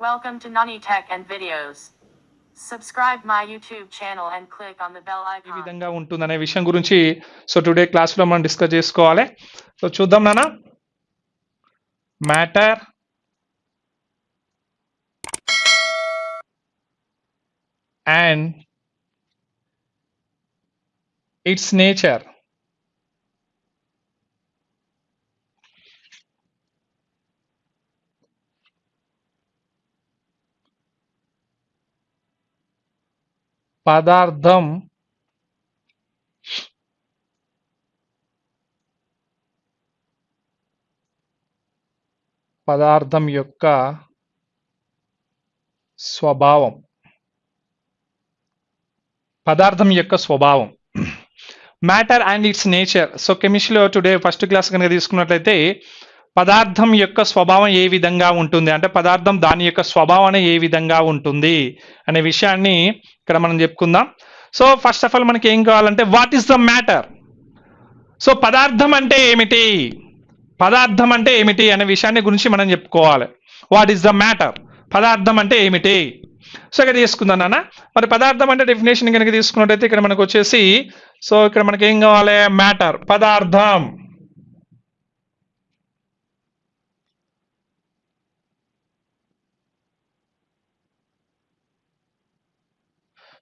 Welcome to Nani Tech and Videos. Subscribe my YouTube channel and click on the bell A icon. విధంగా ఉంటుందనే విషయం గురించి so today క్లాస్లో మనం discuss చేసుకోవాలి సో చూద్దాం నాన్న మ్యాటర్ అండ్ ఇట్స్ నేచర్ పదార్థం పదార్థం యొక్క స్వభావం. పదార్థం యొక్క స్వభావం. Matter and its nature so కెమిస్ట్రీలో టుడే ఫస్ట్ క్లాస్ కనుక తీసుకున్నట్లయితే పదార్థం యొక్క స్వభావం ఏ విధంగా ఉంటుంది? అంటే పదార్థం దాని యొక్క స్వభావం ఏ విధంగా ఉంటుంది? అనే విషయాన్ని ఇక్కడ మనం చెప్పుకుందాం. సో ఫస్ట్ ఆఫ్ ఆల్ మనకి ఏం కావాలంటే what is the matter so పదార్థం అంటే ఏమిటి? పదార్థం అంటే ఏమిటి అనే విషయాన్ని గురించి మనం చెప్పుకోవాలి. వాట్ ఈస్ ద మ్యాటర్ పదార్థం అంటే ఏమిటి? సో ఇక్కడ తీసుకుందాం నాన్న. మరి పదార్థం అంటే డెఫినేషన్ కనుక తీసుకున్నట్టయితే ఇక్కడ మనకు వచ్చేసి సో ఇక్కడ మనకి ఏం కావాలి? మ్యాటర్ పదార్థం.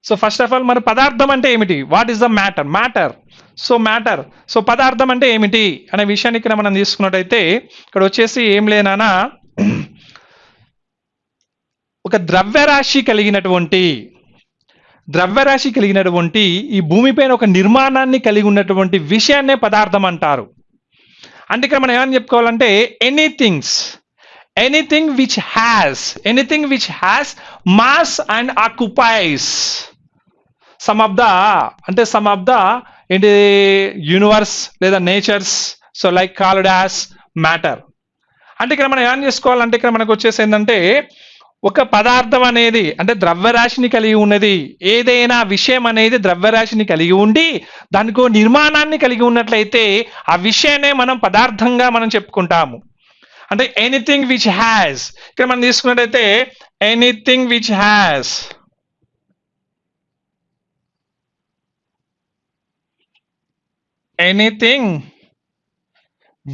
సో ఫస్ట్ ఆఫ్ ఆల్ మరి పదార్థం అంటే ఏమిటి? What is the matter matter so matter so పదార్థం అంటే ఏమిటి? అనే విషయాన్ని ఇక్కడ మనం తీసుకున్నట్టయితే ఇక్కడ వచ్చేసి ఏం లేనా ఒక ద్రవ్యరాశి కలిగినటువంటి ద్రవ్యరాశి కలిగినటువంటి ఈ భూమిపైన ఒక నిర్మాణాన్ని కలిగి ఉన్నటువంటి విషయాన్నే పదార్థం అంటారు. అంటే ఇక్కడ మనం ఏమని చెప్పుకోవాలంటే anythings anything which has anything which has mass and occupies some of the అంటే సమ్ ఆఫ్ ద ఏంటి? యూనివర్స్ లేదా natures so like called as matter అంటే ఇక్కడ మనం ఏం చేసుకోవాలంటే ఇక్కడ మనకు వచ్చేసి ఏంటంటే ఒక పదార్థం అనేది అంటే ద్రవ్యరాశిని కలిగి ఉన్నది ఏదైనా విషయం అనేది ద్రవ్యరాశిని కలిగి ఉండి దానికో నిర్మాణాన్ని కలిగి ఉన్నట్లయితే ఆ విషయాన్నే మనం పదార్థంగా మనం చెప్పుకుంటాము. అంటే ఎనీథింగ్ విచ్ హ్యాస్ ఇక్కడ మనం తీసుకున్నట్టయితే anything which has anything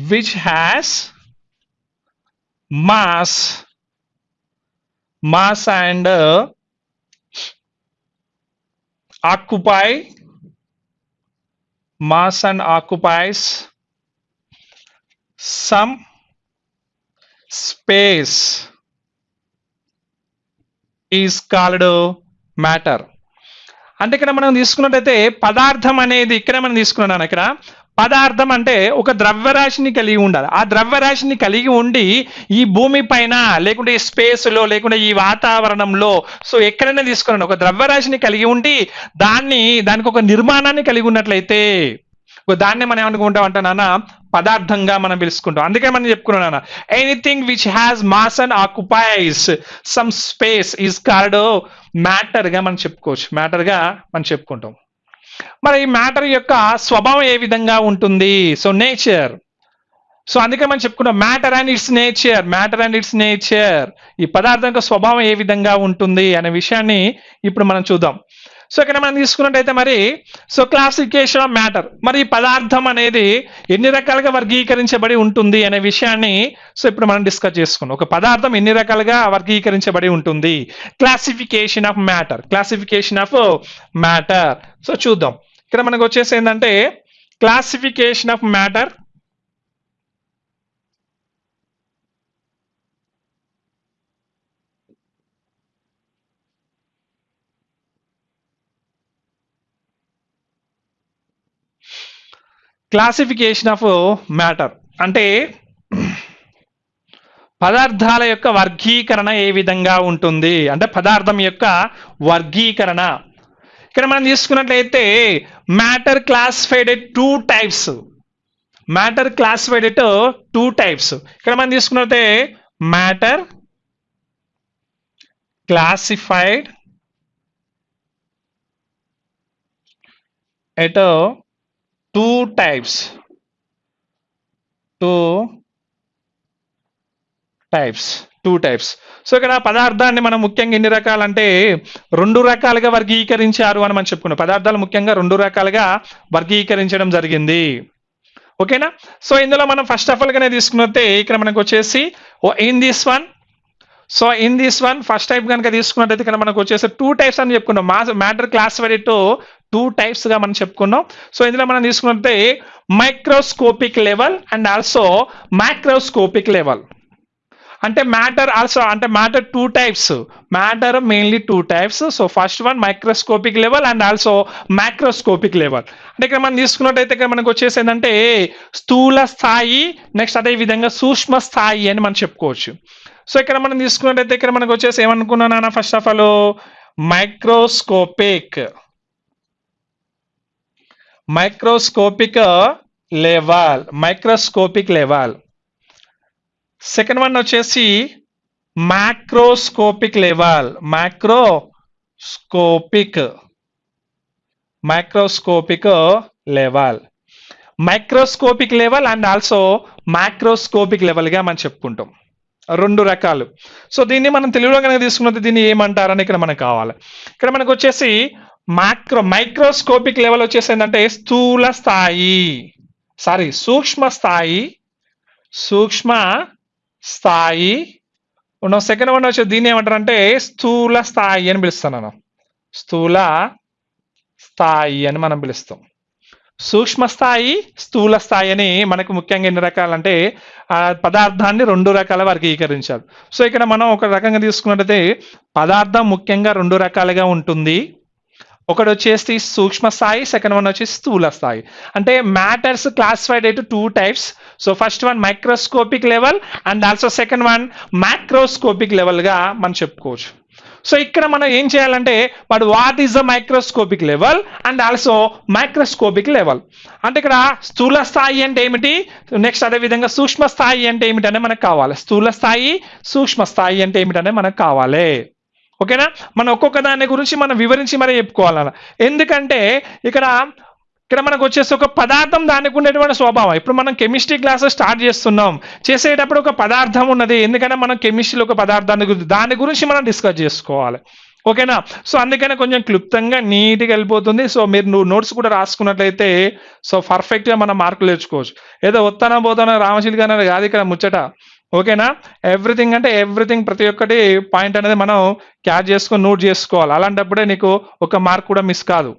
which has mass mass and uh, occupy mass and occupies some space is called matter అంటే ఇక్కడ మనం తీసుకున్నట్టయితే పదార్థం అనేది ఇక్కడ మనం తీసుకున్నాను ఇక్కడ. పదార్థం అంటే ఒక ద్రవ్యరాశిని కలిగి ఉండాలి. ఆ ద్రవ్యరాశిని కలిగి ఉండి ఈ భూమి పైన లేకుంటే ఈ స్పేస్లో లేకుంటే ఈ వాతావరణంలో సో ఎక్కడైనా తీసుకున్నాను. ఒక ద్రవ్యరాశిని కలిగి ఉండి దాన్ని దానికి ఒక నిర్మాణాన్ని కలిగి ఉన్నట్లయితే దాన్ని మనం ఏమనుకుంటాం అంటే నాన్న పదార్థంగా మనం పిలుచుకుంటాం. అందుకే మనం చెప్పుకున్నాం నాన్న anything which has mass and occupies some space is called మ్యాటర్గా మనం చెప్పుకోవచ్చు. మ్యాటర్గా మనం చెప్పుకుంటాం. మరి ఈ మ్యాటర్ యొక్క స్వభావం ఏ విధంగా ఉంటుంది? సో నేచర్ సో అందుకే మనం చెప్పుకున్నాం matter and its nature matter and its nature ఈ పదార్థం యొక్క స్వభావం ఏ విధంగా ఉంటుంది అనే విషయాన్ని ఇప్పుడు మనం చూద్దాం. సో ఇక్కడ మనం తీసుకున్నట్టయితే మరి సో క్లాసిఫికేషన్ ఆఫ్ మ్యాటర్ మరి పదార్థం అనేది ఎన్ని రకాలుగా వర్గీకరించబడి ఉంటుంది అనే విషయాన్ని సో ఇప్పుడు మనం డిస్కస్ చేసుకున్నాం. ఒక పదార్థం ఎన్ని రకాలుగా వర్గీకరించబడి ఉంటుంది? Classification of matter classification of matter so చూద్దాం. ఇక్కడ మనకు వచ్చేసి ఏంటంటే classification of matter classification of matter అంటే పదార్థాల యొక్క వర్గీకరణ ఏ విధంగా ఉంటుంది? అంటే పదార్థం యొక్క వర్గీకరణ. ఇక్కడ మనం తీసుకున్నట్లయితే matter classified two types matter classified two types ఇక్కడ మనం తీసుకున్నట్లయితే matter classified at two two types two types two types so ఇక్కడ పదార్థాన్ని మనం ముఖ్యంగా ఎన్ని రకాలంటే రెండు రకాలుగా వర్గీకరించారు అని మనం చెప్పుకున్నాం. పదార్థాలు ముఖ్యంగా రెండు రకాలుగా వర్గీకరించడం జరిగింది. ఓకేనా సో ఇందులో మనం ఫస్ట్ ఆఫ్ ఆల్గానే తీసుకున్నట్టే ఇక్కడ మనకు వచ్చేసి in this one so in this one first type కనుక తీసుకున్నట్టయితే ఇక్కడ మనకు వచ్చేసి టూ టైప్స్ అని చెప్పుకున్నాం మా మ్యాటర్ క్లాస్ టు టూ టైప్స్గా మనం చెప్పుకున్నాం సో ఇందులో మనం తీసుకున్నట్టే microscopic level and also microscopic level అంటే మ్యాటర్ ఆల్సో అంటే matter two types matter mainly two types so first one microscopic level and also microscopic level అంటే ఇక్కడ మనం తీసుకున్నట్టయితే ఇక్కడ మనకు వచ్చేసి ఏంటంటే స్థూల స్థాయి నెక్స్ట్ అదే విధంగా సూక్ష్మ స్థాయి అని మనం చెప్పుకోవచ్చు. సో ఇక్కడ మనం తీసుకున్నట్టయితే ఇక్కడ మనకు వచ్చేసి ఏమనుకున్నానా first of all microscopic microscopic level microscopic level second one వచ్చేసి macroscopic level microscopic microscopic level microscopic level and also microscopic లెవెల్గా మనం చెప్పుకుంటాం. రెండు రకాలు. సో దీన్ని మనం తెలుగులో కనుక తీసుకున్నది దీన్ని ఏమంటారని ఇక్కడ మనకు కావాలి. ఇక్కడ మనకు వచ్చేసి మైక్రో మైక్రోస్కోపిక్ లెవెల్ వచ్చేసి ఏంటంటే స్థూల స్థాయి. సారీ సూక్ష్మ స్థాయి సూక్ష్మ స్థాయి. ఉన్న సెకండ్ వన్ వచ్చి దీన్ని ఏమంటారు అంటే స్థూల స్థాయి అని పిలుస్తాను స్థూల స్థాయి అని మనం పిలుస్తాం. సూక్ష్మ స్థాయి స్థూల స్థాయి అని మనకు ముఖ్యంగా ఎన్ని రకాలంటే ఆ పదార్థాన్ని రెండు రకాల వర్గీకరించారు. సో ఇక్కడ మనం ఒక రకంగా తీసుకున్నట్టయితే పదార్థం ముఖ్యంగా రెండు రకాలుగా ఉంటుంది. ఒకటి వచ్చేసి సూక్ష్మ స్థాయి సెకండ్ వన్ వచ్చేసి స్థూల స్థాయి అంటే మ్యాటర్స్ క్లాసిఫైడ్ అయితే two types so first one microscopic level and also second one microscopic లెవెల్గా మనం చెప్పుకోవచ్చు. సో ఇక్కడ మనం ఏం చేయాలంటే but what is the microscopic level and also microscopic level అంటే ఇక్కడ స్థూల స్థాయి అంటే ఏమిటి? నెక్స్ట్ అదే విధంగా సూక్ష్మ స్థాయి అంటే ఏమిటనే మనకు కావాలి. స్థూల స్థాయి సూక్ష్మ స్థాయి అంటే ఏమిటనే మనకు కావాలి. ఓకేనా మనం ఒక్కొక్క దాని గురించి మనం వివరించి మరి చెప్పుకోవాలన్న. ఎందుకంటే ఇక్కడ ఇక్కడ మనకు వచ్చేసి ఒక పదార్థం దానికి ఉండేటువంటి స్వభావం. ఇప్పుడు మనం కెమిస్ట్రీ క్లాసెస్ స్టార్ట్ చేస్తున్నాం. చేసేటప్పుడు ఒక పదార్థం ఉన్నది. ఎందుకంటే మనం కెమిస్ట్రీలో ఒక పదార్థాన్ని గురించి దాని గురించి మనం డిస్కస్ చేసుకోవాలి. ఓకేనా? సో అందుకనే కొంచెం క్లుప్తంగా నీట్గా వెళ్ళిపోతుంది. సో మీరు నువ్వు నోట్స్ కూడా రాసుకున్నట్లయితే సో పర్ఫెక్ట్గా మనం మార్కులు తెచ్చుకోవచ్చు. ఏదో వస్తానా పోతానా రామశిల్ గారు కాదు ఇక్కడ ముచ్చట. ఓకేనా? ఎవ్రీథింగ్ అంటే ఎవ్రీథింగ్ ప్రతి ఒక్కటి పాయింట్ అనేది మనం క్యాచ్ చేసుకొని నోట్ చేసుకోవాలి. అలాంటప్పుడే నీకు ఒక మార్క్ కూడా మిస్ కాదు.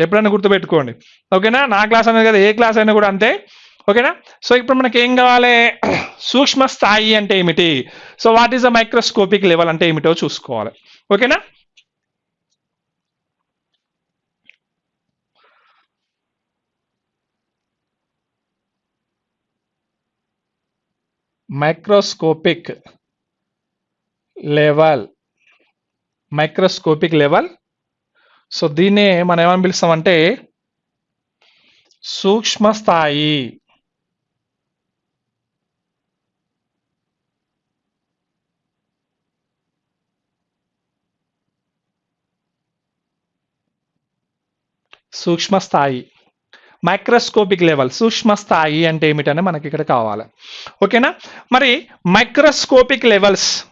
ఎప్పుడైనా గుర్తుపెట్టుకోండి. ఓకేనా? నా క్లాస్ అనేది కదా ఏ క్లాస్ అయినా కూడా అంతే. ఓకేనా? సో ఇప్పుడు మనకి ఏం కావాలి? సూక్ష్మ స్థాయి అంటే ఏమిటి? So what is the microscopic level అంటే ఏమిటో చూసుకోవాలి. ఓకేనా? Microscopic level. Microscopic level so దీన్నే మనం ఏమని పిలుస్తామంటే సూక్ష్మ స్థాయి సూక్ష్మ స్థాయి మైక్రోస్కోపిక్ లెవెల్. సూక్ష్మ స్థాయి అంటే ఏమిటనే మనకి ఇక్కడ కావాలి. ఓకేనా? మరి microscopic levels.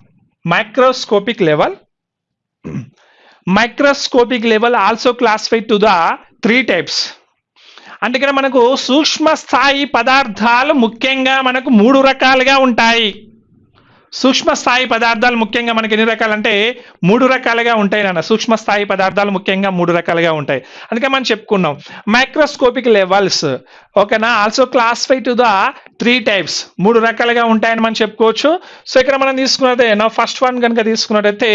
Microscopic level microscopic level also classified to the three types అంటే ఇక్కడ మనకు సూక్ష్మ స్థాయి పదార్థాలు ముఖ్యంగా మనకు మూడు రకాలుగా ఉంటాయి. సూక్ష్మ స్థాయి పదార్థాలు ముఖ్యంగా మనకి ఎన్ని రకాలంటే మూడు రకాలుగా ఉంటాయి నాన్న. సూక్ష్మ స్థాయి పదార్థాలు ముఖ్యంగా మూడు రకాలుగా ఉంటాయి. అందుకే మనం చెప్పుకున్నాం. Microscopic levels. ఓకేనా? Also classify to the three types మూడు రకాలుగా ఉంటాయని మనం చెప్పుకోవచ్చు. సో ఇక్కడ మనం తీసుకున్నదే నా ఫస్ట్ వన్ కనుక తీసుకున్నట్టయితే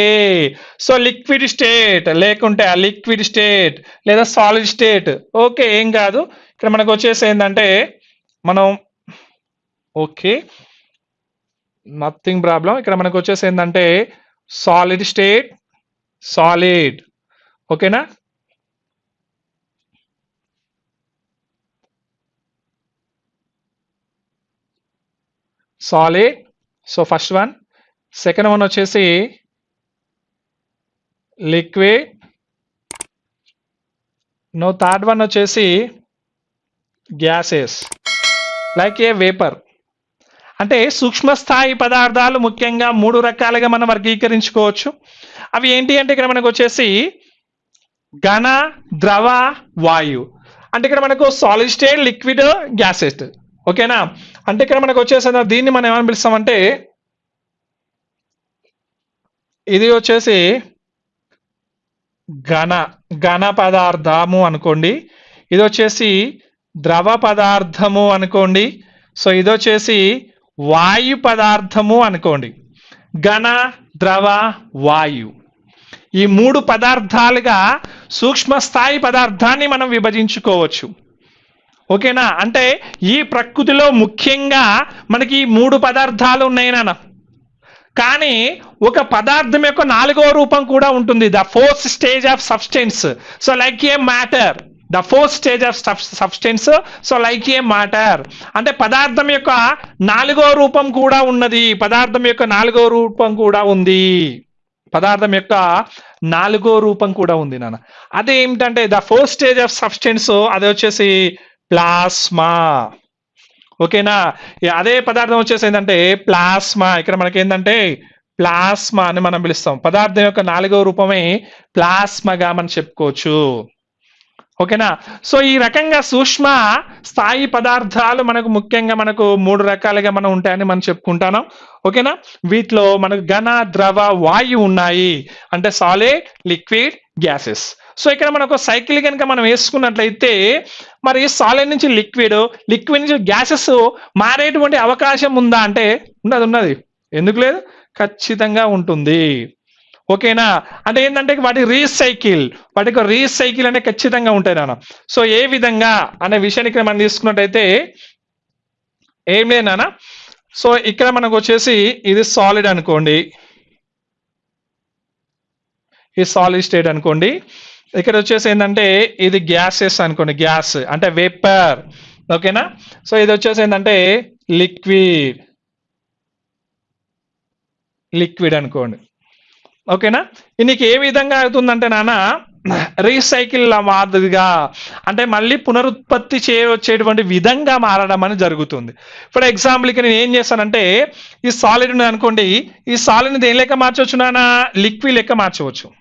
సో లిక్విడ్ స్టేట్ లేకుంటే ఆ లిక్విడ్ స్టేట్ లేదా సాలిడ్ స్టేట్ ఓకే ఏం కాదు. ఇక్కడ మనకు వచ్చేసి ఏంటంటే మనం ఓకే నథింగ్ ప్రాబ్లం ఇక్కడ మనకు వచ్చేసి ఏంటంటే సాలిడ్ స్టేట్ సాలిడ్ ఓకేనా solid so first one second one వచ్చేసి లిక్విడ్ నో థర్డ్ వన్ వచ్చేసి గ్యాసెస్ లైక్ ఏ వేపర్ అంటే సూక్ష్మస్థాయి పదార్థాలు ముఖ్యంగా మూడు రకాలుగా మనం వర్గీకరించుకోవచ్చు. అవి ఏంటి అంటే ఇక్కడ మనకు వచ్చేసి ఘన ద్రవ వాయు. అంటే ఇక్కడ మనకు సాలిడ్ స్టేట్ లిక్విడ్ గ్యాసెస్ ఓకేనా? అంటే ఇక్కడ మనకు వచ్చేసి దీన్ని మనం ఏమని పిలుస్తామంటే ఇది వచ్చేసి ఘన ఘన పదార్థము అనుకోండి. ఇది వచ్చేసి ద్రవ పదార్థము అనుకోండి. సో ఇది వచ్చేసి వాయు పదార్థము అనుకోండి. ఘన ద్రవ వాయు. ఈ మూడు పదార్థాలుగా సూక్ష్మ స్థాయి పదార్థాన్ని మనం విభజించుకోవచ్చు. ఓకేనా? అంటే ఈ ప్రకృతిలో ముఖ్యంగా మనకి ఈ మూడు పదార్థాలు ఉన్నాయి నాన్న. కానీ ఒక పదార్థం యొక్క నాలుగో రూపం కూడా ఉంటుంది. The fourth stage of substance. So like a matter. The fourth stage of substance so like a matter అంటే పదార్థం యొక్క నాలుగో రూపం కూడా ఉన్నది. పదార్థం యొక్క నాలుగో రూపం కూడా ఉంది. పదార్థం యొక్క నాలుగో రూపం కూడా ఉంది నాన్న. అదే ఏమిటంటే the fourth stage of substance అది వచ్చేసి ప్లాస్మా. ఓకేనా? అదే పదార్థం వచ్చేసి ఏంటంటే ప్లాస్మా. ఇక్కడ మనకి ఏంటంటే ప్లాస్మా అని మనం పిలుస్తాం. పదార్థం యొక్క నాలుగో రూపమే ప్లాస్మాగా మనం చెప్పుకోవచ్చు. ఓకేనా? సో ఈ రకంగా సూక్ష్మ స్థాయి పదార్థాలు మనకు ముఖ్యంగా మనకు మూడు రకాలుగా మనం ఉంటాయని మనం చెప్పుకుంటాను. ఓకేనా? వీటిలో మనకు ఘన ద్రవ వాయు ఉన్నాయి. అంటే సాలిడ్ లిక్విడ్ గ్యాసెస్ సో ఇక్కడ మనకు సైకిల్ కనుక మనం వేసుకున్నట్లయితే మరి సాలిడ్ నుంచి లిక్విడ్ లిక్విడ్ నుంచి గ్యాసెస్ మారేటువంటి అవకాశం ఉందా అంటే ఉన్నది ఉన్నది. ఎందుకు లేదు? ఖచ్చితంగా ఉంటుంది. ఓకేనా? అంటే ఏంటంటే వాటి రీసైకిల్ వాటికి రీసైకిల్ అనేది ఖచ్చితంగా ఉంటాయి నాన్న. సో ఏ విధంగా అనే విషయాన్ని ఇక్కడ మనం తీసుకున్నట్టయితే ఏం లేదు నాన్న. సో ఇక్కడ మనకు వచ్చేసి ఇది సాలిడ్ అనుకోండి. ఇది సాలిడ్ స్టేట్ అనుకోండి. ఇక్కడ వచ్చేసి ఏంటంటే ఇది గ్యాసెస్ అనుకోండి గ్యాస్ అంటే వేపర్ ఓకేనా? సో ఇది వచ్చేసి ఏంటంటే లిక్విడ్ లిక్విడ్ అనుకోండి. ఓకేనా? నీకు ఏ విధంగా అవుతుందంటే నాన్న రీసైకిల్ మాదిరిగా అంటే మళ్ళీ పునరుత్పత్తి చేయవచ్చేటువంటి విధంగా మారడం అని జరుగుతుంది. ఫర్ ఎగ్జాంపుల్కి నేను ఏం చేస్తానంటే ఈ సాలిడ్ ఉంది అనుకోండి ఈ సాలిడ్ని దేని లెక్క మార్చవచ్చు నాన్న? లిక్విడ్ లెక్క మార్చవచ్చు.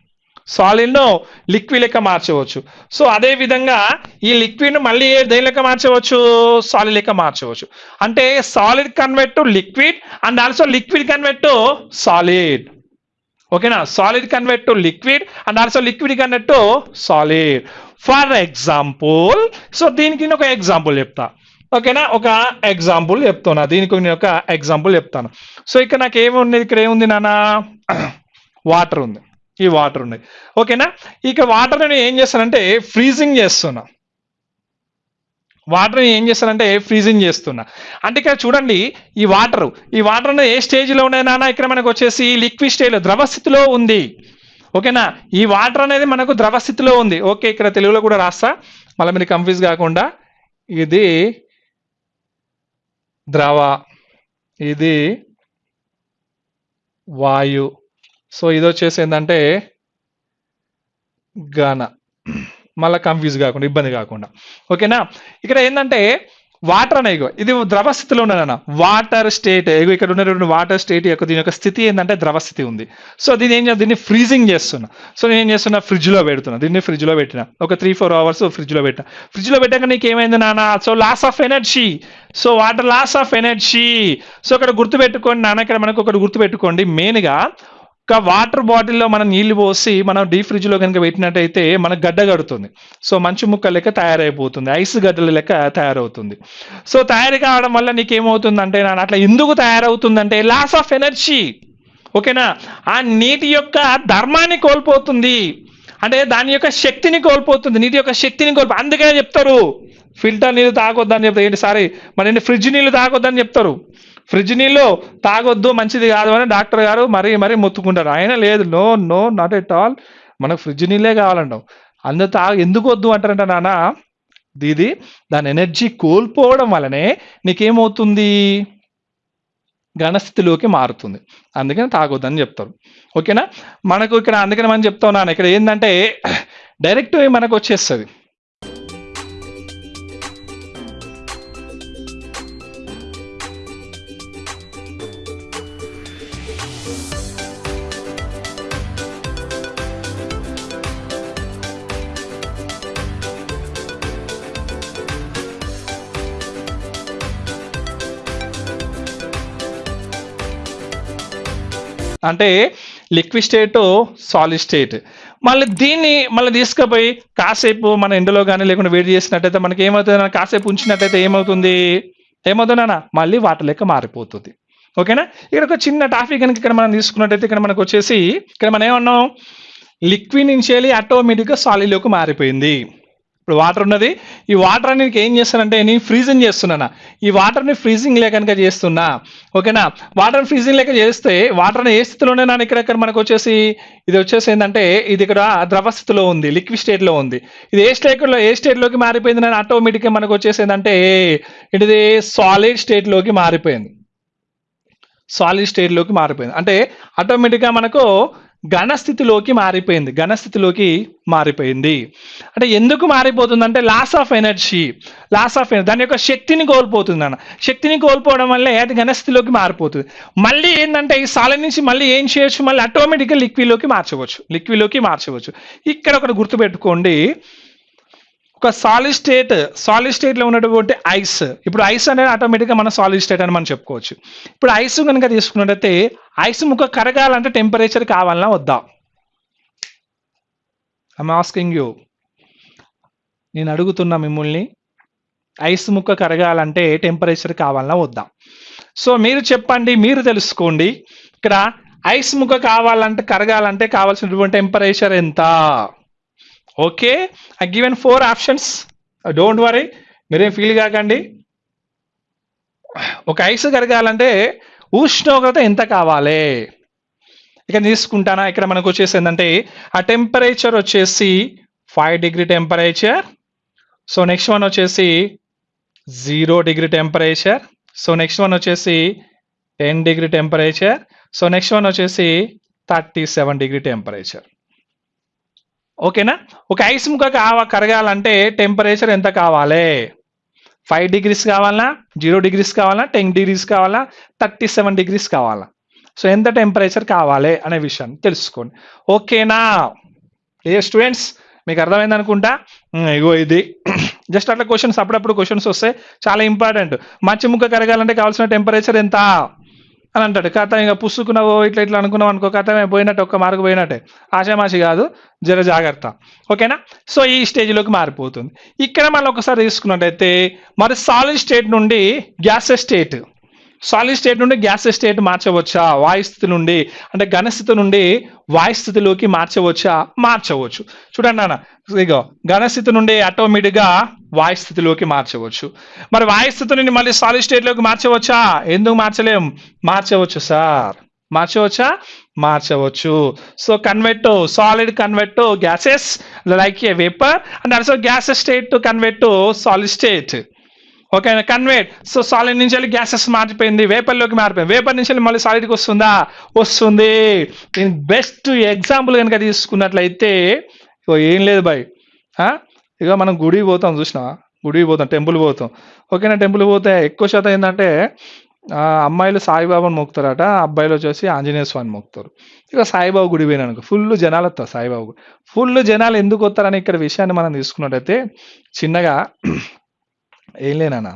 సాలిడ్ను లిక్విడ్ లెక్క మార్చవచ్చు. సో అదే విధంగా ఈ లిక్విడ్ను మళ్ళీ దేని లెక్క మార్చవచ్చు? సాలిడ్ లెక్క మార్చవచ్చు. అంటే solid convert to liquid and also liquid convert to solid. ఓకేనా? Solid convert to liquid and also liquid convert to solid for example so దీనికి నేను ఒక ఎగ్జాంపుల్ చెప్తా. ఓకేనా? ఒక ఎగ్జాంపుల్ చెప్తున్నా. దీనికి నేను ఒక ఎగ్జాంపుల్ చెప్తాను. సో ఇక్కడ నాకు ఏమున్నది ఇక్కడ ఏముంది నాన్న? వాటర్ ఉంది. ఈ వాటర్ ఉంది. ఓకేనా? ఇక వాటర్ నేను ఏం చేస్తానంటే ఫ్రీజింగ్ చేస్తున్నా. వాటర్ని ఏం చేస్తానంటే ఫ్రీజింగ్ చేస్తున్నా. అంటే ఇక్కడ చూడండి ఈ వాటర్ ఈ వాటర్ ఏ స్టేజ్లో ఉన్నాయి ఇక్కడ మనకు వచ్చేసి లిక్విడ్ స్టేజ్లో ద్రవ స్థితిలో ఉంది. ఓకేనా? ఈ వాటర్ అనేది మనకు ద్రవ స్థితిలో ఉంది. ఓకే ఇక్కడ తెలుగులో కూడా రాస్తా. మళ్ళీ మీరు కన్ఫ్యూజ్ కాకుండా ఇది ద్రవ ఇది వాయు. సో ఇది వచ్చేసి ఏంటంటే ఘన. మళ్ళీ కన్ఫ్యూజ్ కాకుండా ఇబ్బంది కాకుండా. ఓకేనా ఇక్కడ ఏంటంటే వాటర్ అనే ఇగో ఇది ద్రవ స్థితిలో ఉన్నదన్న వాటర్ స్టేట్ ఇగో ఇక్కడ ఉన్నటువంటి వాటర్ స్టేట్ యొక్క దీని యొక్క స్థితి ఏంటంటే ద్రవ స్థితి ఉంది. సో దీని ఏం దీన్ని ఫ్రీజింగ్ చేస్తున్నా. సో నేను ఏం చేస్తున్నా ఫ్రిడ్జ్లో పెడుతున్నా. దీన్ని ఫ్రిడ్జ్లో పెట్టిన. ఒక త్రీ ఫోర్ అవర్స్ ఫ్రిడ్జ్లో పెట్టిన. ఫ్రిడ్జ్ పెట్టాక నీకు ఏమైంది నాన్న? So loss of energy so water loss of energy so ఇక్కడ గుర్తుపెట్టుకోండి నాన్న ఇక్కడ మనకు ఒకటి గుర్తుపెట్టుకోండి. మెయిన్గా ఒక వాటర్ బాటిల్లో మనం నీళ్ళు పోసి మనం డీ ఫ్రిడ్జ్లో కనుక పెట్టినట్టయితే మనకు గడ్డ కడుతుంది సో మంచు ముక్క లెక్క తయారైపోతుంది. ఐస్ గడ్డల లెక్క తయారవుతుంది. సో తయారు కావడం వల్ల నీకు ఏమవుతుందంటే నాన్న అట్లా ఎందుకు తయారవుతుందంటే లాస్ ఆఫ్ ఎనర్జీ. ఓకేనా? ఆ నీటి యొక్క ధర్మాన్ని కోల్పోతుంది. అంటే దాని యొక్క శక్తిని కోల్పోతుంది. నీటి యొక్క శక్తిని కోల్పో అందుకనే చెప్తారు. ఫిల్టర్ నీళ్ళు తాగొద్దని చెప్తారు. ఏంటి సారీ మరి ఫ్రిడ్జ్ నీళ్ళు తాగొద్దని చెప్తారు. ఫ్రిడ్జ్ నీళ్ళు తాగొద్దు మంచిది కాదు అని డాక్టర్ గారు మరీ మరీ మొత్తుకుంటారు. ఆయన లేదు no no not at all మనకు ఫ్రిడ్జ్ నీళ్ళే కావాలంటాం. అందరు తా ఎందుకు వద్దు అంటారంట నాన్న? ఇది దాని ఎనర్జీ కోల్పోవడం వలనే నీకేమవుతుంది? ఘనస్థితిలోకి మారుతుంది. అందుకని తాగొద్దని చెప్తారు. ఓకేనా? మనకు ఇక్కడ అందుకని మనం చెప్తా ఉన్నాను ఇక్కడ ఏంటంటే డైరెక్ట్ మనకు వచ్చేస్తుంది. అంటే లిక్విడ్ స్టేట్ సాలిడ్ స్టేట్. మళ్ళీ దీన్ని మళ్ళీ తీసుకుపోయి కాసేపు మన ఎండలో కానీ లేకుండా వేడి చేసినట్టయితే మనకి ఏమవుతుంది కాసేపు ఉంచినట్టయితే ఏమవుతుంది? ఏమవుతుందన్నా? మళ్ళీ వాటర్ లెక్క మారిపోతుంది. ఓకేనా? ఇక్కడ ఒక చిన్న టాపిక్ కనుక ఇక్కడ మనం తీసుకున్నట్టయితే ఇక్కడ మనకు వచ్చేసి ఇక్కడ మనం ఏమన్నాం? లిక్విడ్ నుంచి వెళ్ళి ఆటోమేటిక్గా సాలిడ్లోకి మారిపోయింది. ఇప్పుడు వాటర్ ఉన్నది. ఈ వాటర్ అనేది ఏం చేస్తానంటే నేను ఫ్రీజింగ్ చేస్తున్నాను. ఈ వాటర్ని ఫ్రీజింగ్ లేకనుక చేస్తున్నా. ఓకేనా? వాటర్ ఫ్రీజింగ్ లేక చేస్తే వాటర్ ఏ స్థితిలోనే నా ఇక్కడ ఇక్కడ మనకు వచ్చేసి ఇది వచ్చేసి ఏంటంటే ఇది ఇక్కడ ద్రవ స్థితిలో ఉంది లిక్విడ్ స్టేట్లో ఉంది. ఇది ఏ స్టేట్లో ఏ స్టేట్లోకి మారిపోయింది నేను ఆటోమేటిక్గా మనకు వచ్చేసి ఏంటంటే ఇది సాలిడ్ స్టేట్లోకి మారిపోయింది. సాలిడ్ స్టేట్లోకి మారిపోయింది. అంటే ఆటోమేటిక్గా మనకు ఘనస్థితిలోకి మారిపోయింది. ఘనస్థితిలోకి మారిపోయింది. అంటే ఎందుకు మారిపోతుంది అంటే loss of energy. Loss of energy. దాని యొక్క శక్తిని కోల్పోతుంది అన్న శక్తిని కోల్పోవడం వల్లే అది ఘనస్థితిలోకి మారిపోతుంది. మళ్ళీ ఏంటంటే ఈ సాల నుంచి మళ్ళీ ఏం చేయొచ్చు? మళ్ళీ ఆటోమేటిక్గా లిక్విడ్లోకి మార్చవచ్చు. లిక్విడ్లోకి మార్చవచ్చు. ఇక్కడ ఒకటి గుర్తుపెట్టుకోండి. ఒక సాలిడ్ స్టేట్ సాలిడ్ స్టేట్లో ఉన్నటువంటి ఐస్ ఇప్పుడు ఐస్ అనేది ఆటోమేటిక్గా మన సాలిడ్ స్టేట్ అని మనం చెప్పుకోవచ్చు. ఇప్పుడు ఐస్ కనుక తీసుకున్నట్టయితే ఐస్ ముక్క కరగాలంటే టెంపరేచర్ కావాలన్నా వద్దా? ఐమ్ ఆస్కింగ్ యూ నేను అడుగుతున్నా మిమ్మల్ని ఐస్ ముక్క కరగాలంటే టెంపరేచర్ కావాలన్నా వద్దా? సో మీరు చెప్పండి మీరు తెలుసుకోండి. ఇక్కడ ఐస్ ముక్క కావాలంటే కరగాలంటే కావాల్సినటువంటి టెంపరేచర్ ఎంత? Okay I given four options don't worry మీరేం ఫీల్ కాకండి. ఒక ఐస్ కరగాలంటే ఉష్ణోగ్రత ఎంత కావాలి? ఇక్కడ తీసుకుంటానా? ఇక్కడ మనకు వచ్చేసి ఏంటంటే ఆ టెంపరేచర్ వచ్చేసి five degree temperature so next one వచ్చేసి zero degree temperature so next one వచ్చేసి ten degree temperature so next one వచ్చేసి థర్టీ సెవెన్ డిగ్రీ టెంపరేచర్ ఓకేనా? ఒక ఐస్ ముక్క కావ కరగాలంటే టెంపరేచర్ ఎంత కావాలి? ఫైవ్ డిగ్రీస్ కావాలా? జీరో డిగ్రీస్ కావాలా? టెన్ డిగ్రీస్ కావాలా? థర్టీ సెవెన్ డిగ్రీస్ కావాలా? సో ఎంత టెంపరేచర్ కావాలి అనే విషయాన్ని తెలుసుకోండి. ఓకేనా? ఏ స్టూడెంట్స్ మీకు అర్థమైంది అనుకుంటా? ఇగో ఇది. జస్ట్ అట్లా క్వశ్చన్స్ అప్పుడప్పుడు క్వశ్చన్స్ వస్తాయి. చాలా ఇంపార్టెంట్ మంచి ముక్క కరగాలంటే కావాల్సిన టెంపరేచర్ ఎంత? అని అంటాడు. కథ ఇంకా పుసుకున్నావో ఇట్లా ఇట్లా అనుకున్నావు అనుకో కథ పోయినట్టు ఒక్క మార్కు పోయినట్టే. ఆశామాషి కాదు జర జాగ్రత్త. ఓకేనా? సో ఈ స్టేజ్లోకి మారిపోతుంది. ఇక్కడ మనం ఒకసారి తీసుకున్నట్టయితే మరి సాలిడ్ స్టేట్ నుండి గ్యాస్ స్టేట్ సాలిడ్ స్టేట్ నుండి గ్యాస్ స్టేట్ మార్చవచ్చా? వాయుస్థితి నుండి అంటే ఘనస్థితి నుండి వాయుస్థితిలోకి మార్చవచ్చా? మార్చవచ్చు. చూడండి నాన్న ఇగో ఘనస్థితి నుండి ఆటోమేటిక్గా వాయు స్థితిలోకి మార్చవచ్చు. మరి వాయుస్థితి నుండి మళ్ళీ సాలిడ్ స్టేట్లోకి మార్చవచ్చా? ఎందుకు మార్చలేం? మార్చవచ్చు సార్. మార్చవచ్చా? మార్చవచ్చు. So convert solid convert gases like a vapour and also gas state to convert solid state ఓకేనా కన్వర్ట్ సో సాలిడ్ నుంచి వెళ్ళి గ్యాసెస్ మారిపోయింది వేపర్లోకి మారిపోయింది. వేపర్ నుంచి వెళ్ళి మళ్ళీ సాలిడ్కి వస్తుందా? వస్తుంది. దీని బెస్ట్ ఎగ్జాంపుల్ కనుక తీసుకున్నట్లయితే ఇగో ఏం లేదు బాయ్. ఇక మనం గుడికి పోతాం చూసినావా? గుడికి పోతాం టెంపుల్ పోతాం. ఓకేనా టెంపుల్ పోతే ఎక్కువ శాతం ఏంటంటే అమ్మాయిలు సాయిబాబాని మొక్కుతారట అబ్బాయిలు వచ్చేసి ఆంజనేయ స్వామిని మొక్కుతారు. ఇక సాయిబాబు గుడి పోయినాను ఫుల్ జనాలు వస్తారు సాయిబాబు గుడి. ఫుల్ జనాలు ఎందుకు వస్తారని ఇక్కడ విషయాన్ని మనం తీసుకున్నట్టయితే చిన్నగా ఏం లేనన్నా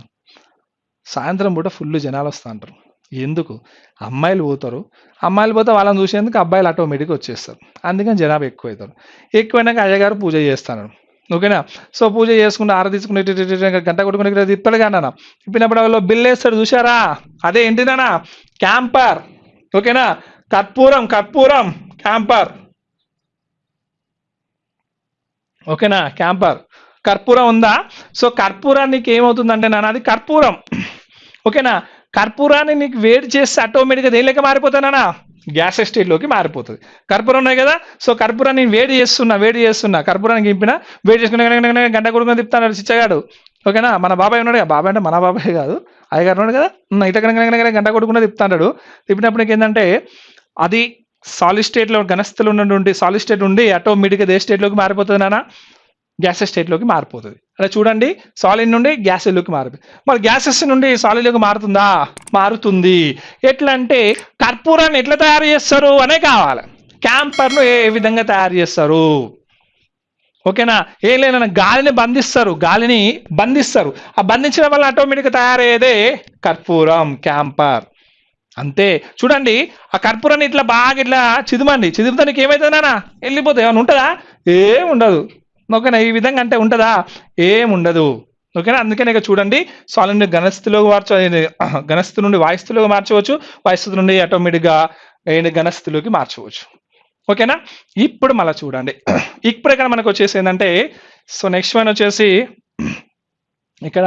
సాయంత్రం పూట ఫుల్ జనాలు వస్తూ అంటారు ఎందుకు? అమ్మాయిలు పోతారు. అమ్మాయిలు పోతే వాళ్ళని చూసేందుకు అబ్బాయిలు ఆటోమేటిక్గా వచ్చేస్తారు. అందుకని జనాభా ఎక్కువ అవుతారు ఎక్కువైనాక అయ్యగారు పూజ చేస్తాను. ఓకేనా? సో పూజ చేసుకుంటే ఆర తీసుకుని గంట కొట్టుకుని ఇక్కడ తిప్పాడు కానీ అన్న తిప్పినప్పుడు వాళ్ళు బిల్ వేస్తాడు చూసారా అదే ఏంటిదన్నా క్యాంపర్. ఓకేనా? కర్పూరం కర్పూరం క్యాంపర్. ఓకేనా? క్యాంపర్. కర్పూరం ఉందా? సో కర్పూరానికి ఏమవుతుందంటే నాన్న అది కర్పూరం. ఓకేనా? కర్పూరాన్ని నీకు వేడి చేస్తే ఆటోమేటిక్గా దేనిలోకి మారిపోతానా గ్యాస్ స్టేట్లోకి మారిపోతుంది. కర్పూరం ఉన్నాయి కదా? సో కర్పూరాన్ని నేను వేడి చేస్తున్నా వేడి చేస్తున్నా. కర్పూరానికి గింపిన వేడి చేసుకుని గంట కొడుకుని తిప్పుతాడు చిచ్చగాడు. ఓకేనా? మన బాబాయ్ ఉన్నాడు కదా? బాబాయ్ అంటే మన బాబాయ్ కాదు. అయ్యగారు ఉన్నాడు కదా? ఇట గనక గంట కొడుకునే తిప్పుతాడు తిప్పినప్పుడు నీకు ఏంటంటే అది సాలిడ్ స్టేట్లో గణస్థలు ఉన్నటువంటి సాలిడ్ స్టేట్ ఉండి ఆటోమేటిక్గా ఏ స్టేట్లోకి మారిపోతుంది నాన్న. గ్యాసెస్ స్టేట్లోకి మారిపోతుంది. అలా చూడండి సాలిడ్ నుండి గ్యాసెస్లోకి మారిపోతుంది మరి గ్యాసెస్ నుండి సాలిడ్లోకి మారుతుందా? మారుతుంది. ఎట్లా అంటే కర్పూరాన్ని ఎట్లా తయారు చేస్తారు? అనే కావాలి. క్యాంపర్ను ఏ విధంగా తయారు చేస్తారు? ఓకేనా? ఏం లేదన్న గాలిని బంధిస్తారు. గాలిని బంధిస్తారు. ఆ బంధించడం వల్ల ఆటోమేటిక్గా తయారయ్యేదే కర్పూరం క్యాంపర్. అంతే. చూడండి ఆ కర్పూరాన్ని ఇట్లా బాగా ఇట్లా చిదుమండి. చిదుపుతా నీకు ఏమవుతుంది వెళ్ళిపోతే వెళ్ళిపోతాయి. ఏమైనా ఉంటుందా? ఏం ఉండదు. ఓకేనా? ఈ విధంగా అంటే ఉంటుందా? ఏముండదు. ఓకేనా? అందుకనే ఇక చూడండి సాలిడ్ నుండి ఘనస్థితిలోకి మార్చ ఘనస్థితి నుండి వాయుస్థితిలోకి మార్చవచ్చు. వాయుస్థితి నుండి ఆటోమేటిక్గా ఏంటి ఘనస్థితిలోకి మార్చవచ్చు. ఓకేనా? ఇప్పుడు మళ్ళీ చూడండి. ఇప్పుడు ఇక్కడ మనకు వచ్చేసి ఏంటంటే సో నెక్స్ట్ వన్ వచ్చేసి ఇక్కడ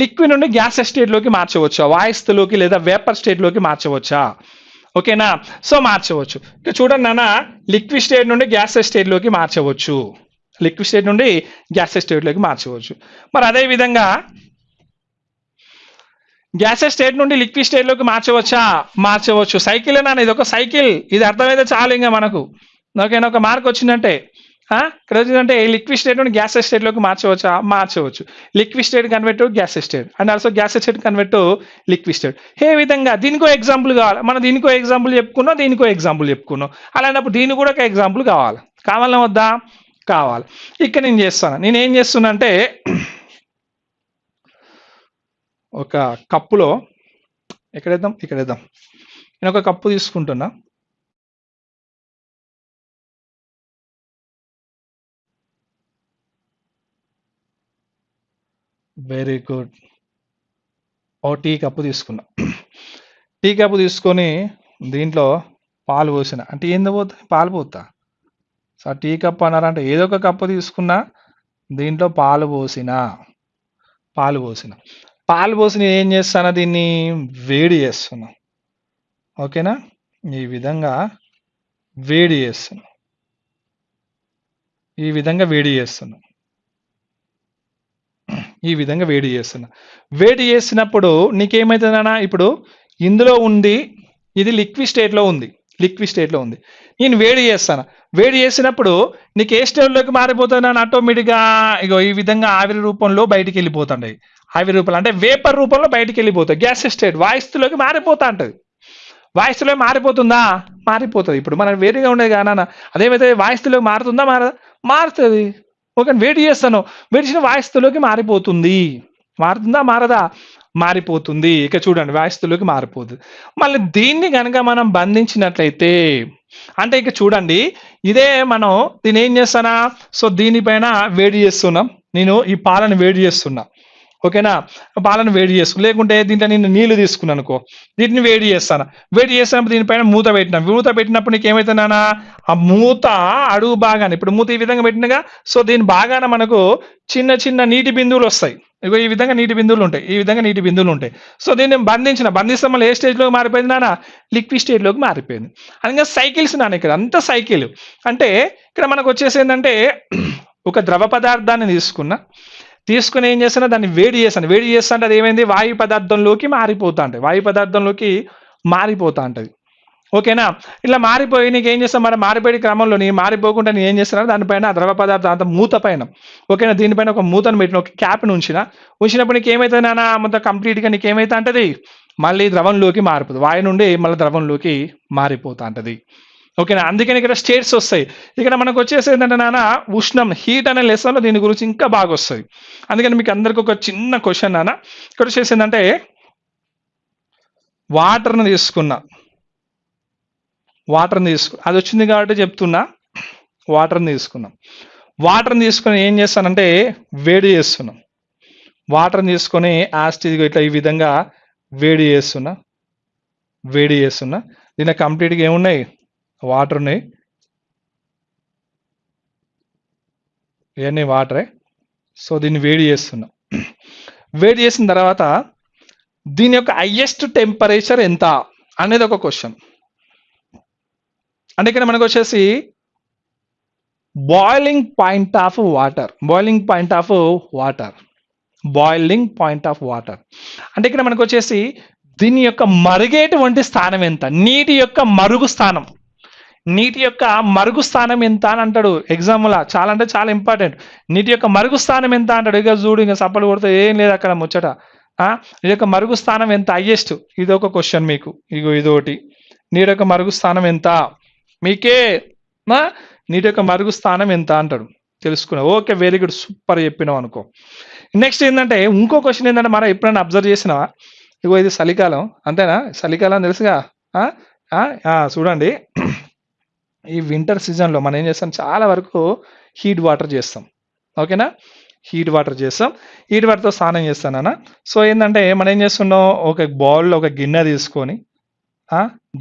లిక్విడ్ నుండి గ్యాస్ స్టేట్లోకి మార్చవచ్చా? వాయుస్థితిలోకి లేదా వేపర్ స్టేట్లోకి మార్చవచ్చా? ఓకేనా? సో మార్చవచ్చు. ఇక చూడండి నాన్న లిక్విడ్ స్టేట్ నుండి గ్యాస్ స్టేట్లోకి మార్చవచ్చు. లిక్విడ్ స్టేట్ నుండి గ్యాస్ స్టేట్లోకి మార్చవచ్చు. మరి అదే విధంగా గ్యాస్ స్టేట్ నుండి లిక్విడ్ స్టేట్లోకి మార్చవచ్చా? మార్చవచ్చు. సైకిల్ అని ఇది ఒక సైకిల్ ఇది అర్థమైతే చాలు ఇంకా మనకు. ఓకేనా ఒక మార్క్ వచ్చిందంటే ఇక్కడ వచ్చిందంటే లిక్విడ్ స్టేట్ నుండి గ్యాస్ స్టేట్లోకి మార్చవచ్చా? మార్చవచ్చు. Liquid state convert gas state and also gas state convert liquid state ఏ విధంగా? దీనికో ఎగ్జాంపుల్ కావాలి. మనం దీనికో ఎగ్జాంపుల్ చెప్పుకున్నాం దీనికో ఎగ్జాంపుల్ చెప్పుకున్నాం. అలాంటప్పుడు దీనికి కూడా ఒక ఎగ్జాంపుల్ కావాలి. కావాలా వద్దా? కావాలి. ఇక్కడ నేను చేస్తాను. నేను ఏం చేస్తున్నా అంటే ఒక కప్పులో ఎక్కడేద్దాం ఇక్కడేద్దాం నేను ఒక కప్పు తీసుకుంటున్నా. వెరీ గుడ్ ఓ టీ కప్పు తీసుకున్నా. టీ కప్పు తీసుకొని దీంట్లో పాలు పోసిన. అంటే ఏంది పోతా? పాలు పోతా. సో టీ కప్ అన్నారంటే ఏదో ఒక కప్పు తీసుకున్నా దీంట్లో పాలు పోసిన పాలు పోసిన. పాలు పోసి నేను ఏం చేస్తాను? దీన్ని వేడి చేస్తున్నా. ఓకేనా? ఈ విధంగా వేడి చేస్తున్నా. ఈ విధంగా వేడి చేస్తున్నా. ఈ విధంగా వేడి చేస్తున్నా. వేడి చేసినప్పుడు నీకేమవుతుందన్నా ఇప్పుడు ఇందులో ఉంది ఇది లిక్విడ్ స్టేట్లో ఉంది. లిక్విడ్ స్టేట్లో ఉంది. నేను వేడి చేస్తాను. వేడి చేసినప్పుడు నీకు ఏ స్టేట్లోకి మారిపోతున్నాను ఆటోమేటిక్గా ఇగో ఈ విధంగా ఆవిరి రూపంలో బయటికి వెళ్ళిపోతుంటాయి. ఆవిరి రూపంలో అంటే వేపర్ రూపంలో బయటికి వెళ్ళిపోతాయి. గ్యాస్ స్టేట్ వాయిస్తులోకి మారిపోతా ఉంటుంది వాయుస్థితిలో మారిపోతుందా? మారిపోతుంది. ఇప్పుడు మనం వేడిగా ఉండేది కానా అదేమైతే వాయుస్థితిలోకి మారుతుందా? మారదా మారుతుంది. ఓకే వేడి చేస్తాను. వేడి వాయిస్తులోకి మారిపోతుంది. మారుతుందా? మారదా? మారిపోతుంది. ఇక చూడండి వాయుస్థితిలోకి మారిపోతుంది మళ్ళీ దీన్ని కనుక మనం బంధించినట్లయితే అంటే ఇక చూడండి ఇదే మనం దీన్ని ఏం చేస్తానా సో దీనిపైన వేడి చేస్తున్నాం. నేను ఈ పాలను వేడి చేస్తున్నా. ఓకేనా? పాలను వేడి చేసుకు లేకుంటే దీంట్లో నేను నీళ్ళు తీసుకున్నాను అనుకో. దీన్ని వేడి చేస్తాను? వేడి చేసినప్పుడు దీనిపైన మూత పెట్టినా. మూత పెట్టినప్పుడు నీకు ఏమవుతున్నానా ఆ మూత అడుగు బాగానే ఇప్పుడు మూత ఈ విధంగా పెట్టినగా సో దీని బాగాన మనకు చిన్న చిన్న నీటి బిందువులు వస్తాయి. ఇగో ఈ విధంగా నీటి బిందువులు ఉంటాయి. ఈ విధంగా నీటి బిందువులు ఉంటాయి. సో దీన్ని బంధించిన. బంధిస్తే మళ్ళీ ఏ స్టేజ్లోకి మారిపోయింది నాన్న? లిక్విడ్ స్టేజ్లోకి మారిపోయింది. అనగా సైకిల్స్ నాన్న ఇక్కడ. అంత సైకిల్ అంటే ఇక్కడ మనకు వచ్చేసి ఏంటంటే ఒక ద్రవ పదార్థాన్ని తీసుకున్నా తీసుకుని ఏం చేస్తున్నా దాన్ని వేడి చేస్తాను వేడి చేస్తా అంటే అది ఏమైంది? వాయు పదార్థంలోకి మారిపోతా ఉంటుంది వాయు పదార్థంలోకి మారిపోతా ఉంటుంది ఓకేనా? ఇలా మారిపోయి నీకు ఏం చేస్తాం? మరి మారిపోయే క్రమంలో నీ మారిపోకుండా నేను ఏం చేస్తున్నా దానిపైన ద్రవ పదార్థం అంత మూత పైన. ఓకేనా? దీనిపైన ఒక మూతను పెట్టిన ఒక క్యాప్ని ఉంచిన. ఉంచినప్పుడు నీకు ఏమవుతుంది నాన్న? మొత్తం కంప్లీట్గా నీకు ఏమైతే అంటది? మళ్ళీ ద్రవంలోకి మారిపోతుంది వాయు నుండి మళ్ళీ ద్రవంలోకి మారిపోతా అంటది. ఓకేనా? అందుకని ఇక్కడ స్టేట్స్ వస్తాయి. ఇక్కడ మనకు వచ్చేసి ఏంటంటే నాన్న ఉష్ణం హీట్ అనే లెసన్లో దీని గురించి ఇంకా బాగా వస్తుంది అందుకని మీకు అందరికి ఒక చిన్న క్వశ్చన్ నాన్న. ఇక్కడ వచ్చేసి ఏంటంటే వాటర్ని తీసుకున్నా. వాటర్ని తీసుకు అది వచ్చింది కాబట్టి చెప్తున్నా వాటర్ని తీసుకున్నాం వాటర్ని తీసుకొని ఏం చేస్తానంటే వేడి చేస్తున్నాం. వాటర్ని తీసుకొని యాస్టిజ్ ఇట్లా ఈ విధంగా వేడి చేస్తున్నా. వేడి చేస్తున్నా. దీని కంప్లీట్గా ఏమున్నాయి? వాటర్ ఉన్నాయి. ఇవన్నీ వాటరే సో దీన్ని వేడి చేస్తున్నా. వేడి చేసిన తర్వాత దీని యొక్క హైయెస్ట్ టెంపరేచర్ ఎంత? అనేది ఒక క్వశ్చన్ అంటే ఇక్కడ మనకు వచ్చేసి boiling point of water boiling point of water boiling point of water అంటే ఇక్కడ మనకు వచ్చేసి దీని యొక్క మరుగేటువంటి స్థానం ఎంత? నీటి యొక్క మరుగు స్థానం. నీటి యొక్క మరుగు స్థానం ఎంత అని అంటాడు. ఎగ్జామ్లా చాలా అంటే చాలా ఇంపార్టెంట్ నీటి యొక్క మరుగు స్థానం ఎంత అంటాడు. ఇక చూడు ఇంకా సప్పలు కొడితే ఏం లేదు అక్కడ ముచ్చట. నీ యొక్క మరుగు స్థానం ఎంత? హైయెస్ట్ ఇది ఒక క్వశ్చన్ మీకు. ఇగో ఇదొకటి. నీటి యొక్క మరుగు స్థానం ఎంత? మీకే నా నీటి యొక్క మరుగు స్థానం ఎంత అంటాడు. తెలుసుకున్నా ఓకే వెరీ గుడ్ సూపర్ చెప్పినావు అనుకో. నెక్స్ట్ ఏంటంటే ఇంకో క్వశ్చన్ ఏంటంటే మనం ఎప్పుడైనా అబ్జర్వ్ చేసినావా? ఇగో ఇది చలికాలం అంతేనా? చలికాలం తెలుసుగా? చూడండి. ఈ వింటర్ సీజన్లో మనం ఏం చేస్తాం? చాలా వరకు హీట్ వాటర్ చేస్తాం. ఓకేనా? హీట్ వాటర్ చేస్తాం. హీట్ వాటర్తో స్నానం చేస్తానన్న సో ఏంటంటే మనం ఏం చేస్తున్నాం? ఒక బౌల్లో ఒక గిన్నె తీసుకొని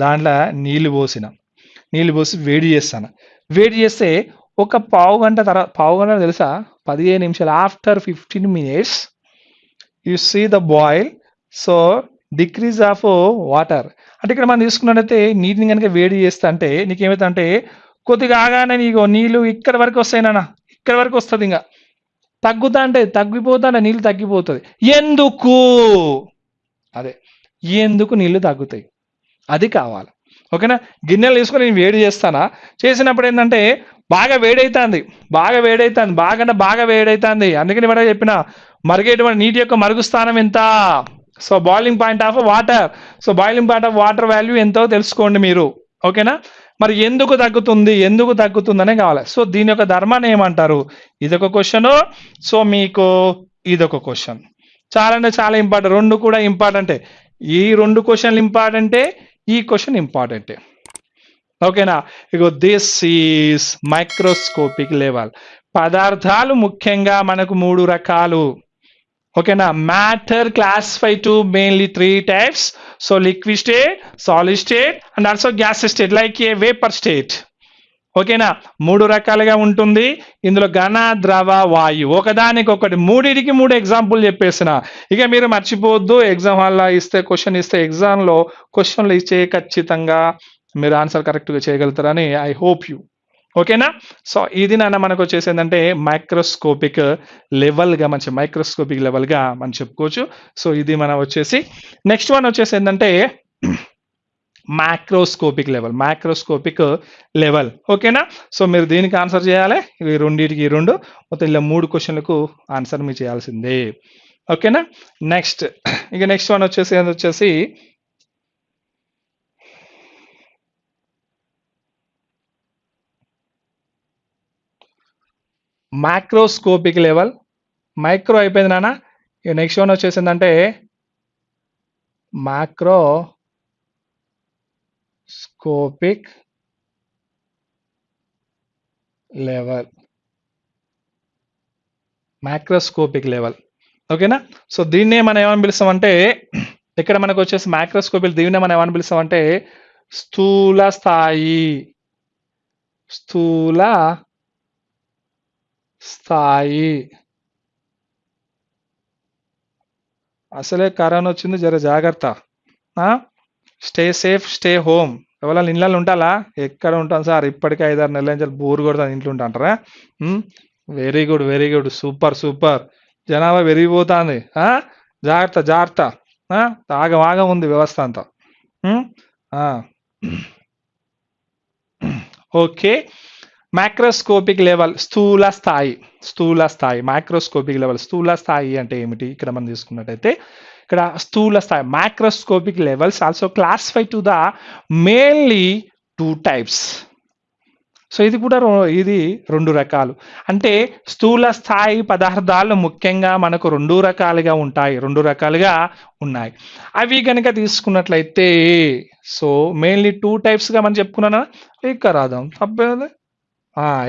దాంట్లో నీళ్ళు పోసినాం. నీళ్ళు పోసి వేడి చేస్తాను. వేడి చేస్తే ఒక పావు గంట తర్వాత పావు గంట తెలుసా? పదిహేను నిమిషాలు after fifteen minutes you see the boil. So decrease of water. అంటే ఇక్కడ మనం తీసుకున్నట్టయితే నీటిని కనుక వేడి చేస్తా అంటే నీకేమైతే అంటే కొద్దిగా ఆగానే నీకు నీళ్ళు ఇక్కడ వరకు వస్తాయి నాన్న. ఇక్కడ వరకు వస్తుంది ఇంకా తగ్గుతా అంటే తగ్గిపోతా అంటే నీళ్ళు తగ్గిపోతుంది. ఎందుకు? అదే. ఎందుకు నీళ్ళు తగ్గుతాయి? అది కావాలి. ఓకేనా? గిన్నెలు తీసుకొని నేను వేడి చేస్తానా? చేసినప్పుడు ఏంటంటే బాగా వేడైతుంది. బాగా వేడైతుంది. బాగా అంటే బాగా వేడైతుంది. అందుకని మనం చెప్పిన మరిగేటువంటి నీటి యొక్క మరుగు స్థానం ఎంత? So boiling point of water so boiling point of water value ఎంతో తెలుసుకోండి మీరు. ఓకేనా? మరి ఎందుకు తగ్గుతుంది? ఎందుకు తగ్గుతుందనే కావాలి. సో దీని యొక్క ధర్మాన్ని ఏమంటారు? ఇదొక క్వశ్చన్ సో మీకు ఇదొక క్వశ్చన్ చాలా అంటే చాలా ఇంపార్టెంట్ రెండు కూడా ఇంపార్టెంటే ఈ రెండు క్వశ్చన్లు ఇంపార్టెంటే ఈ క్వశ్చన్ ఇంపార్టెంటే ఓకేనా ఇగో దిస్ ఈస్ మైక్రోస్కోపిక్ లెవెల్ పదార్థాలు ముఖ్యంగా మనకు మూడు రకాలు. ఓకేనా matter classify to mainly three types so liquid state solid state and also gas state like a vapour state ఓకేనా? మూడు రకాలుగా ఉంటుంది. ఇందులో ఘన ద్రవ వాయు. ఒకదానికొకటి మూడింటికి మూడిటికి మూడు ఎగ్జాంపుల్ చెప్పేసిన. ఇక మీరు మర్చిపోవద్దు ఎగ్జామ్ హాల్లో ఇస్తే క్వశ్చన్ ఇస్తే ఎగ్జామ్లో క్వశ్చన్లు ఇచ్చే ఖచ్చితంగా మీరు ఆన్సర్ కరెక్ట్గా చేయగలుగుతారని ఐ హోప్ యూ ఓకేనా? సో ఇది నాన్న మనకు వచ్చేసి ఏంటంటే మైక్రోస్కోపిక్ లెవెల్గా మంచి మైక్రోస్కోపిక్ లెవెల్గా మనం చెప్పుకోవచ్చు. సో ఇది మనం వచ్చేసి నెక్స్ట్ వన్ వచ్చేసి ఏంటంటే మ్యాక్రోస్కోపిక్ లెవెల్ మ్యాక్రోస్కోపిక్ లెవెల్ ఓకేనా సో మీరు దీనికి ఆన్సర్ చేయాలి. ఇవి రెండింటికి రెండు. మొత్తం ఇలా మూడు క్వశ్చన్లకు ఆన్సర్ మీరు చేయాల్సిందే. ఓకేనా నెక్స్ట్ ఇక నెక్స్ట్ వన్ వచ్చేసి ఏంది వచ్చేసి? మ్యాక్రోస్కోపిక్ లెవెల్ మైక్రో అయిపోయింది నాన్న. ఇక నెక్స్ట్ వన్ వచ్చేసిందంటే macroscopic level macroscopic level ఓకేనా సో దీన్నే మనం ఏమని పిలుస్తామంటే ఇక్కడ మనకు వచ్చేసి మ్యాక్రోస్కోపిక్ దీన్నే మనం ఏమని పిలుస్తామంటే స్థూల స్థాయి. స్థూల స్థాయి. అసలే కరోనా వచ్చింది జర జాగ్రత్త. స్టే సేఫ్ స్టే హోమ్ ఎవరైనా ఇళ్ళలో ఉంటాలా ఎక్కడ ఉంటాం సార్? ఇప్పటికే ఐదారు నెలల నుంచి బోర్ కొడతాను ఇంట్లో ఉంటాంటారా very good very good super super జనాభా పెరిగిపోతుంది. జాగ్రత్త జాగ్రత్త. ఆ? ఆగం ఆగం ఉంది వ్యవస్థ అంతా. ఓకే. మైక్రోస్కోపిక్ లెవెల్ స్థూల స్థాయి. స్థూల స్థాయి. మైక్రోస్కోపిక్ లెవెల్ స్థూల స్థాయి అంటే ఏమిటి? ఇక్కడ మనం తీసుకున్నట్టయితే ఇక్కడ స్థూల స్థాయి microscopic levels also classify to the mainly two types so ఇది కూడా రో- ఇది రెండు రకాలు. అంటే స్థూల స్థాయి పదార్థాలు ముఖ్యంగా మనకు రెండు రకాలుగా ఉంటాయి రెండు రకాలుగా ఉన్నాయి. అవి కనుక తీసుకున్నట్లయితే సో మెయిన్లీ టూ టైప్స్గా మనం చెప్పుకున్నాను? ఇక్కడ రాదాం తప్పేది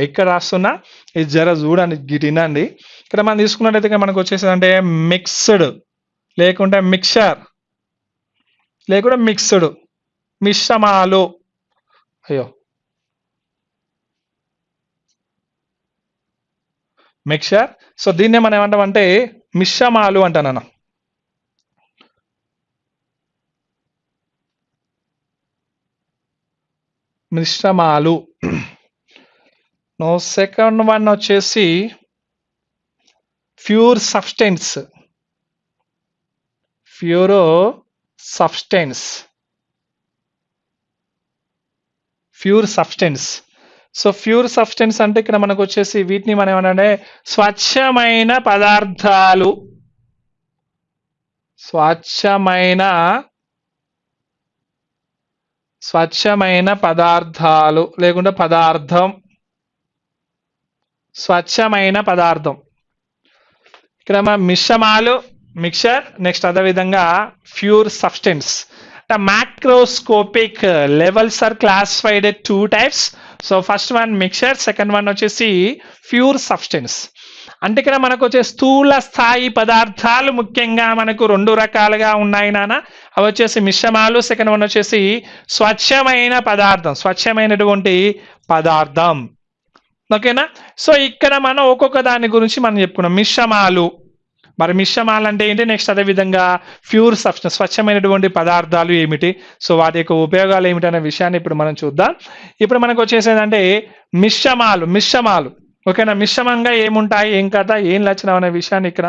ఇక్కడ రాస్తున్నా. ఇది జర చూడండి గిటినండి. ఇక్కడ మనం తీసుకున్నట్టయితే మనకు వచ్చేసి అంటే మిక్స్డ్ లేకుంటే మిక్చర్ లేకుంటే మిక్స్డ్. మిశ్రమాలు. అయ్యో. మిక్చర్ సో దీన్నే మనం ఏమంటామంటే మిశ్రమాలు అంటాను మిశ్రమాలు. నో సెకండ్ వన్ వచ్చేసి pure substance. Pure substance. Pure substance. So pure substance అంటే ఇక్కడ మనకు వచ్చేసి వీటిని మనం ఏమనంటే స్వచ్ఛమైన పదార్థాలు. స్వచ్ఛమైన స్వచ్ఛమైన పదార్థాలు. లేకుంటే పదార్థం. స్వచ్ఛమైన పదార్థం. ఇక్కడ మన మిశ్రమాలు? మిక్చర్ నెక్స్ట్ అదేవిధంగా pure substance. the macroscopic uh, levels are classified at two types so first one mixture second one వచ్చేసి ప్యూర్ సబ్స్టెన్స్. అంటే ఇక్కడ మనకు వచ్చే స్థూల స్థాయి పదార్థాలు ముఖ్యంగా మనకు రెండు రకాలుగా ఉన్నాయి నాన్న. అవి వచ్చేసి మిశ్రమాలు సెకండ్ వన్ వచ్చేసి స్వచ్ఛమైన పదార్థం స్వచ్ఛమైనటువంటి పదార్థం. ఓకేనా? సో ఇక్కడ మనం ఒక్కొక్క దాని గురించి మనం చెప్పుకున్నాం. మిశ్రమాలు మరి మిశ్రమాలు అంటే ఏంటి? నెక్స్ట్ అదే విధంగా ప్యూర్ సబ్స్టెన్స్ స్వచ్ఛమైనటువంటి పదార్థాలు ఏమిటి? సో వాటి యొక్క ఉపయోగాలు ఏమిటి అనే విషయాన్ని ఇప్పుడు మనం చూద్దాం. ఇప్పుడు మనకు వచ్చేసేదంటే మిశ్రమాలు మిశ్రమాలు ఓకేనా మిశ్రమంగా ఏముంటాయి? ఏం కథ? ఏం లక్షణం అనే విషయాన్ని ఇక్కడ